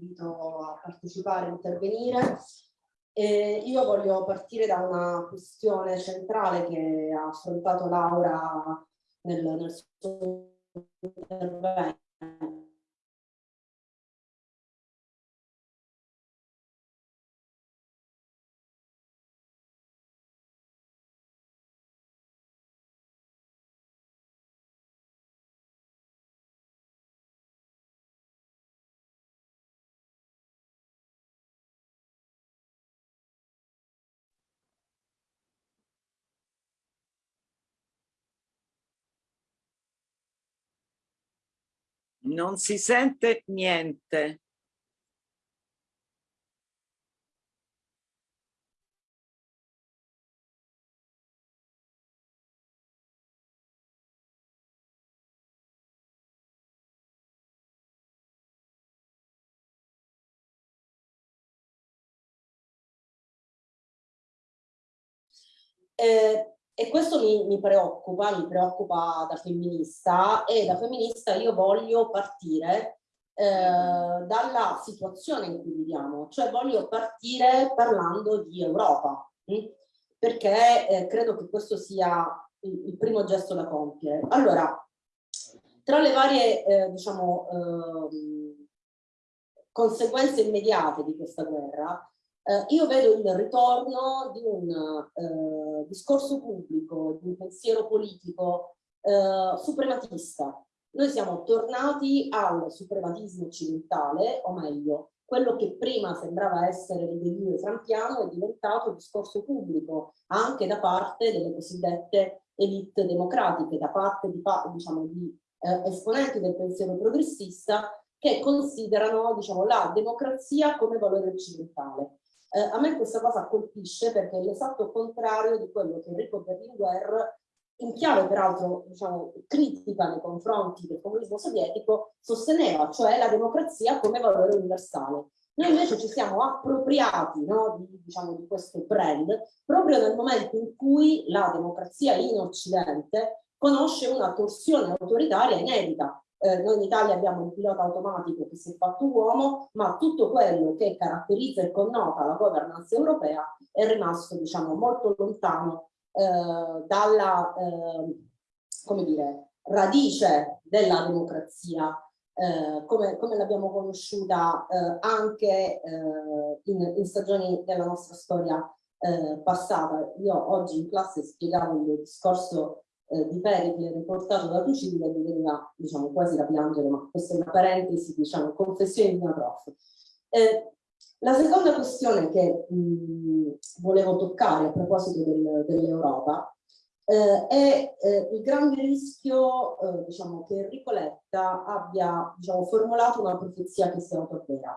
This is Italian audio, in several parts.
invito a partecipare, a intervenire. E io voglio partire da una questione centrale che ha affrontato Laura nel, nel suo intervento Non si sente niente. Eh, e questo mi, mi, preoccupa, mi preoccupa da femminista e da femminista io voglio partire eh, dalla situazione in cui viviamo, cioè voglio partire parlando di Europa, hm? perché eh, credo che questo sia il, il, primo gesto da compiere. Allora, tra le varie, eh, diciamo, ehm, conseguenze immediate di questa guerra, eh, io vedo il ritorno di un eh, discorso pubblico, di un pensiero politico eh, suprematista. Noi siamo tornati al suprematismo occidentale, o meglio, quello che prima sembrava essere il delirio trampiano è diventato discorso pubblico anche da parte delle cosiddette elite democratiche, da parte di, diciamo, di eh, esponenti del pensiero progressista che considerano diciamo, la democrazia come valore occidentale. Eh, a me questa cosa colpisce perché è l'esatto contrario di quello che Enrico Berlinguer, in chiave peraltro diciamo, critica nei confronti del comunismo sovietico, sosteneva, cioè la democrazia come valore universale. Noi invece ci siamo appropriati no, di, diciamo, di questo brand proprio nel momento in cui la democrazia in Occidente conosce una torsione autoritaria inedita eh, noi in Italia abbiamo un pilota automatico che si è fatto uomo, ma tutto quello che caratterizza e connota la governance europea è rimasto diciamo, molto lontano eh, dalla eh, come dire, radice della democrazia eh, come, come l'abbiamo conosciuta eh, anche eh, in, in, stagioni della nostra storia passata. Io oggi in classe spiegavo il discorso eh, di Pericle riportato da Tucidi mi veniva diciamo, quasi da piangere, ma questa è una parentesi, diciamo, confessione di una prof. Eh, la seconda questione che mh, volevo toccare a proposito del, dell'Europa eh, è eh, il grande rischio eh, diciamo, che Enrico Letta abbia diciamo, formulato una profezia che si autoavvera.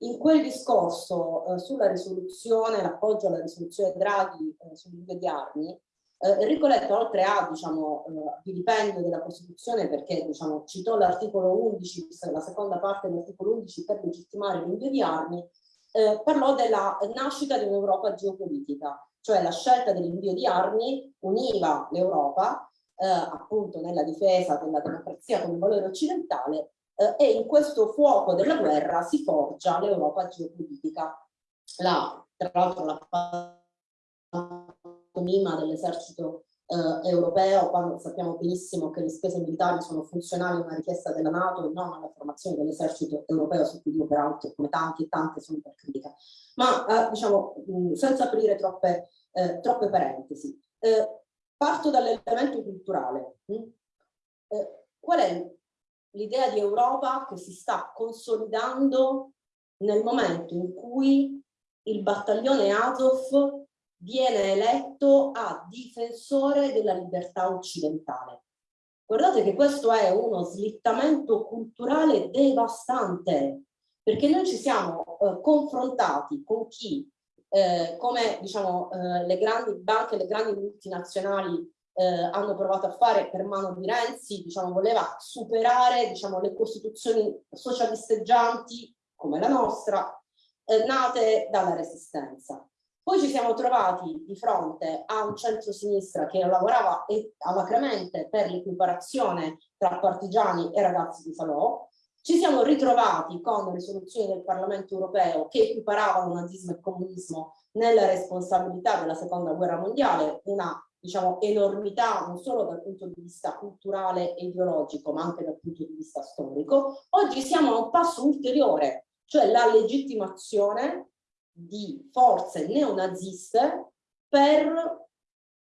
In quel discorso eh, sulla risoluzione, l'appoggio alla risoluzione Draghi eh, sull'invio di armi, eh, Enrico Letta, oltre a diciamo, eh, vilipendio della Costituzione, perché diciamo, citò l'articolo 11, la seconda parte dell'articolo 11 per legittimare l'invio di armi, eh, parlò della nascita di un'Europa geopolitica, cioè la scelta dell'invio di armi univa l'Europa eh, appunto nella difesa della democrazia come valore occidentale eh, e in questo fuoco della guerra si forgia l'Europa geopolitica. La, tra l'altro la pantomima dell'esercito eh, europeo, quando sappiamo benissimo che le spese militari sono funzionali a una richiesta della Nato e non alla formazione dell'esercito europeo, su cui io peraltro, come tanti e tante, sono per critica. Ma eh, diciamo, mh, senza aprire troppe, eh, troppe parentesi, eh, parto dall'elemento culturale. Eh, qual è l'idea di Europa che si sta consolidando nel momento in cui il battaglione Azov viene eletto a difensore della libertà occidentale. Guardate che questo è uno slittamento culturale devastante, perché noi ci siamo eh, confrontati con chi, eh, come diciamo, eh, le grandi banche, le grandi multinazionali eh, hanno provato a fare per mano di Renzi, diciamo, voleva superare diciamo, le costituzioni socialisteggianti come la nostra, eh, nate dalla resistenza. Poi ci siamo trovati di fronte a un centro-sinistra che lavorava alacremente per l'equiparazione tra partigiani e ragazzi di Salò. Ci siamo ritrovati con risoluzioni del Parlamento europeo che equiparavano nazismo e comunismo nella responsabilità della seconda guerra mondiale, una diciamo, enormità non solo dal punto di vista culturale e ideologico, ma anche dal punto di vista storico. Oggi siamo a un passo ulteriore, cioè la legittimazione di forze neonaziste per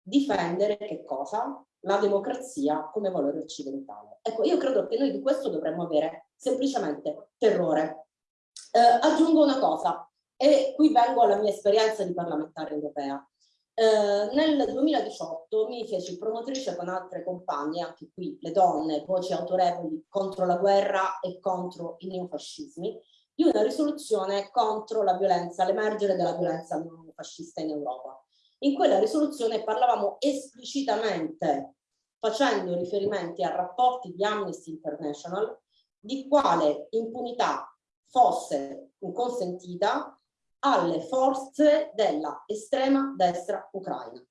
difendere che cosa? La democrazia come valore occidentale. Ecco, io credo che noi di questo dovremmo avere semplicemente terrore. Eh, aggiungo una cosa, e qui vengo alla mia esperienza di parlamentare europea. Eh, nel 2018 mi feci promotrice con altre compagne, anche qui le donne, voci autorevoli contro la guerra e contro i neofascismi, di una risoluzione contro la violenza, l'emergere della violenza neofascista in Europa. In quella risoluzione parlavamo esplicitamente, facendo riferimenti a rapporti di Amnesty International, di quale impunità fosse consentita alle forze della estrema destra ucraina.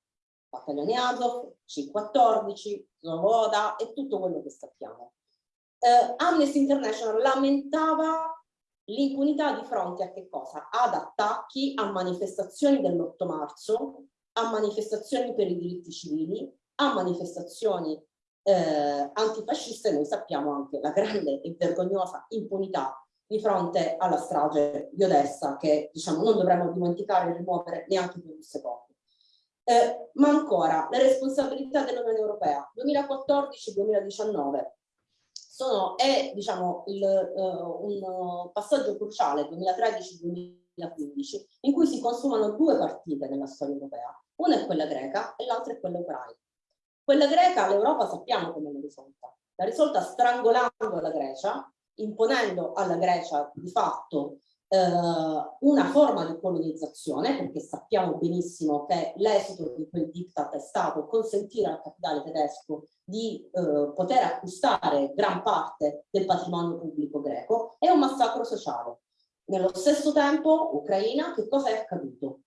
Battaglione Azov, C-14, Zovoda e tutto quello che sappiamo. Eh, Amnesty International lamentava l'impunità di fronte a che cosa? Ad attacchi a manifestazioni dell'8 marzo, a manifestazioni per i diritti civili, a manifestazioni eh, antifasciste, noi sappiamo anche la grande e vergognosa impunità di fronte alla strage di Odessa che diciamo non dovremmo dimenticare e rimuovere neanche per un secondo. Eh, ma ancora, le responsabilità dell'Unione Europea 2014-2019 sono, è diciamo, il, uh, un passaggio cruciale 2013-2015 in cui si consumano due partite nella storia europea. Una è quella greca e l'altra è quella ucraina. Quella greca l'Europa sappiamo come l'ha risolta. L'ha risolta strangolando la Grecia imponendo alla Grecia di fatto eh, una forma di colonizzazione, perché sappiamo benissimo che l'esito di quel diktat è stato consentire al capitale tedesco di eh, poter acquistare gran parte del patrimonio pubblico greco, è un massacro sociale. Nello stesso tempo, Ucraina, che cosa è accaduto?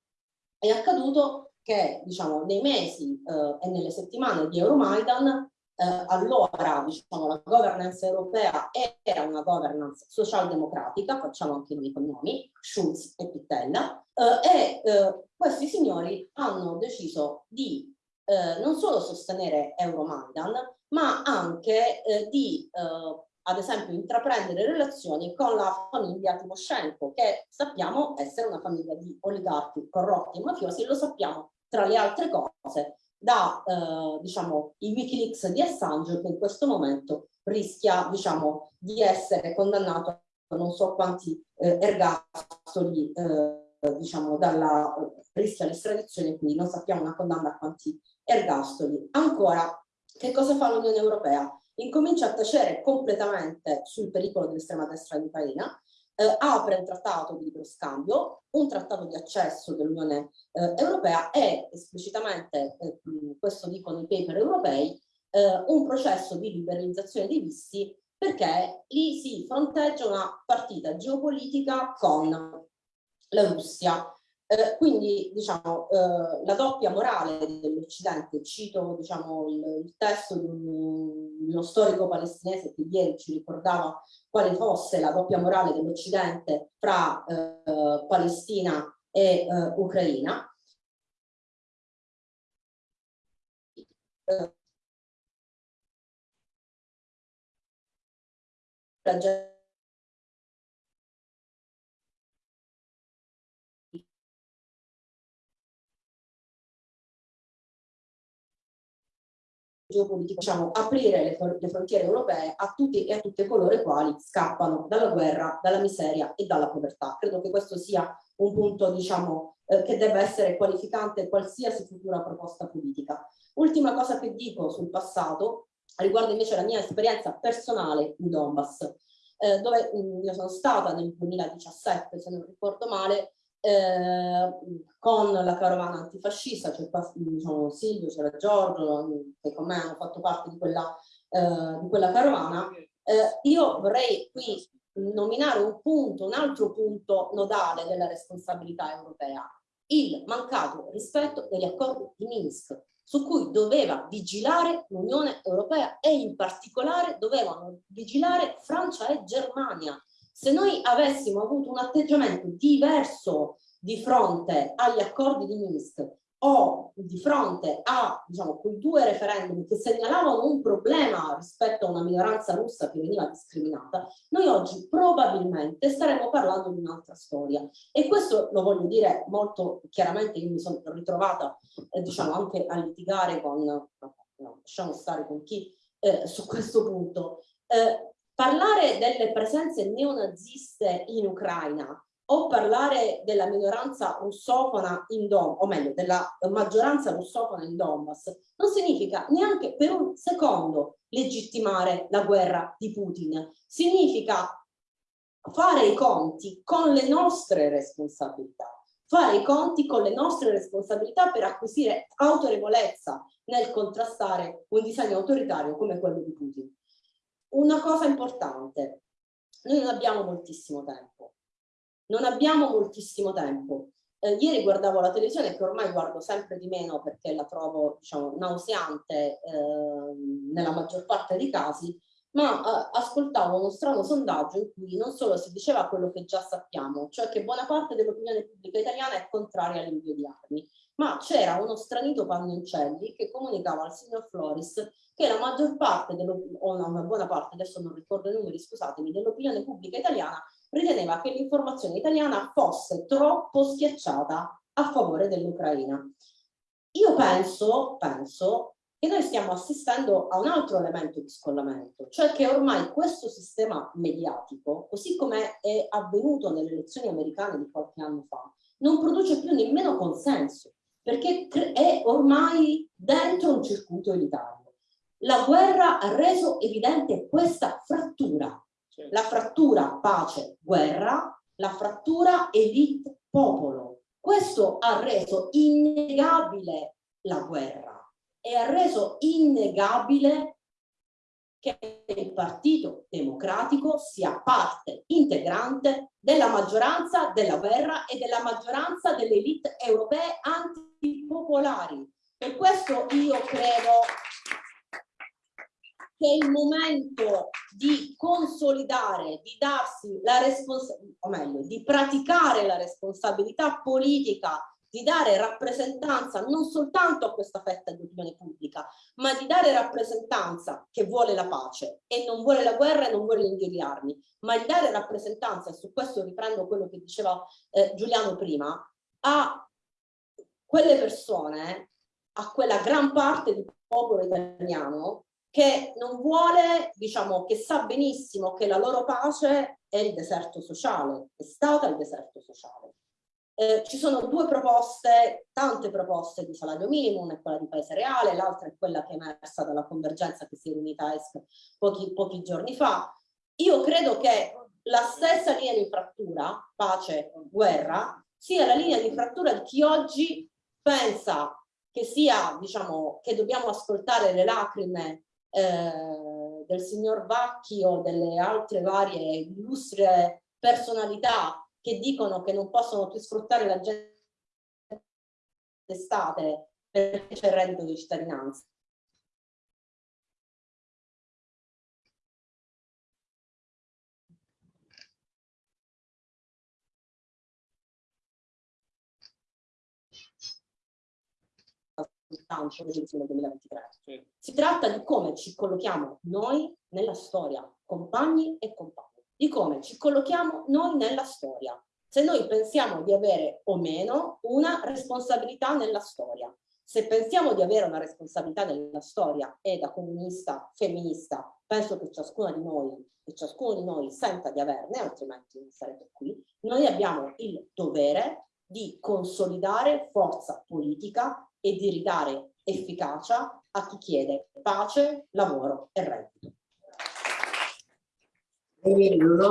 È accaduto che diciamo, nei mesi eh, e nelle settimane di Euromaidan eh, allora diciamo, la governance europea era una governance socialdemocratica, facciamo anche noi i nomi, Schulz e Pittella, eh, e eh, questi signori hanno deciso di eh, non solo sostenere Euromaidan, ma anche eh, di eh, ad esempio intraprendere relazioni con la famiglia Timoshenko, che sappiamo essere una famiglia di oligarchi corrotti e mafiosi, lo sappiamo tra le altre cose da eh, diciamo, i Wikileaks di Assange che in questo momento rischia diciamo, di essere condannato a non so quanti eh, ergastoli eh, diciamo, dalla, rischia l'estradizione quindi non sappiamo una condanna a quanti ergastoli. Ancora, che cosa fa l'Unione Europea? Incomincia a tacere completamente sul pericolo dell'estrema destra in Ucraina eh, apre un trattato di libero scambio, un trattato di accesso dell'Unione eh, Europea e esplicitamente, eh, questo dicono i paper europei, eh, un processo di liberalizzazione dei visti perché lì si fronteggia una partita geopolitica con la Russia eh, quindi diciamo, eh, la doppia morale dell'Occidente, cito diciamo, il, il, testo di, un, uno storico palestinese che ieri ci ricordava quale fosse la doppia morale dell'Occidente fra eh, Palestina e eh, Ucraina. La geopolitico, diciamo, aprire le, le, frontiere europee a tutti e a tutte coloro i quali scappano dalla guerra, dalla miseria e dalla povertà. Credo che questo sia un punto, diciamo, eh, che debba essere qualificante qualsiasi futura proposta politica. Ultima cosa che dico sul passato riguarda invece la mia esperienza personale in Donbass, eh, dove mh, io sono stata nel 2017, se non ricordo male, eh, con la carovana antifascista, c'è qua diciamo, Silvio, c'era Giorgio, che con me hanno fatto parte di quella, eh, di quella carovana. Eh, io vorrei qui nominare un punto, un altro punto nodale della responsabilità europea. il mancato rispetto degli accordi di Minsk, su cui doveva vigilare l'Unione Europea e in particolare dovevano vigilare Francia e Germania. Se noi avessimo avuto un atteggiamento diverso di fronte agli accordi di Minsk o di fronte a diciamo, quei due referendum che segnalavano un problema rispetto a una minoranza russa che veniva discriminata, noi oggi probabilmente staremmo parlando di un'altra storia. E questo lo voglio dire molto chiaramente, io mi sono ritrovata eh, diciamo, anche a litigare con, no, lasciamo stare con chi eh, su questo punto. Eh, parlare delle presenze neonaziste in Ucraina o parlare della minoranza russofona in Donbass, o meglio, della maggioranza russofona in Donbass, non significa neanche per un secondo legittimare la guerra di Putin. Significa fare i conti con le nostre responsabilità, fare i conti con le nostre responsabilità per acquisire autorevolezza nel contrastare un disegno autoritario come quello di Putin. Una cosa importante, noi non abbiamo moltissimo tempo, non abbiamo moltissimo tempo. Eh, ieri guardavo la televisione che ormai guardo sempre di meno perché la trovo diciamo, nauseante eh, nella maggior parte dei casi, ma eh, ascoltavo uno strano sondaggio in cui non solo si diceva quello che già sappiamo, cioè che buona parte dell'opinione pubblica italiana è contraria all'invio di armi, ma c'era uno stranito Pannoncelli che comunicava al signor Floris che la maggior parte, o una buona parte, adesso non ricordo i numeri, scusatemi, dell'opinione pubblica italiana riteneva che l'informazione italiana fosse troppo schiacciata a favore dell'Ucraina. Io penso, penso che noi stiamo assistendo a un altro elemento di scollamento, cioè che ormai questo sistema mediatico, così come è avvenuto nelle elezioni americane di qualche anno fa, non produce più nemmeno consenso, perché è ormai dentro un circuito elitario. La guerra ha reso evidente questa frattura la frattura pace-guerra, la frattura elite-popolo. Questo ha reso innegabile la guerra e ha reso innegabile che il Partito Democratico sia parte integrante della maggioranza della guerra e della maggioranza delle elite europee antipopolari. Per questo io credo che è il momento di consolidare, di darsi la responsabilità, o meglio, di praticare la responsabilità politica di dare rappresentanza non soltanto a questa fetta di opinione pubblica, ma di dare rappresentanza che vuole la pace e non vuole la guerra e non vuole l'invio di armi, ma di dare rappresentanza, e su questo riprendo quello che diceva eh, Giuliano prima, a quelle persone, a quella gran parte del popolo italiano che non vuole, diciamo, che sa benissimo che la loro pace è il deserto sociale, è stata il deserto sociale. Eh, ci sono due proposte, tante proposte di salario minimo, una è quella di Paese Reale, l'altra è quella che è emersa dalla convergenza che si è riunita a ESC pochi, pochi giorni fa. Io credo che la stessa linea di frattura, pace, guerra, sia la linea di frattura di chi oggi pensa che sia, diciamo, che dobbiamo ascoltare le lacrime eh, del signor Vacchi o delle altre varie illustri personalità che dicono che non possono più sfruttare la gente d'estate perché c'è il reddito di cittadinanza. soltanto l'elezione 2023. Sì. Si tratta di come ci collochiamo noi nella storia, compagni e compagni, di come ci collochiamo noi nella storia. Se noi pensiamo di avere o meno una responsabilità nella storia. Se pensiamo di avere una responsabilità nella storia e da comunista, femminista, penso che ciascuna di noi e ciascuno di noi senta di averne, altrimenti non sarebbe qui, noi abbiamo il dovere di consolidare forza politica e di ridare efficacia a chi chiede pace, lavoro e reddito. Lona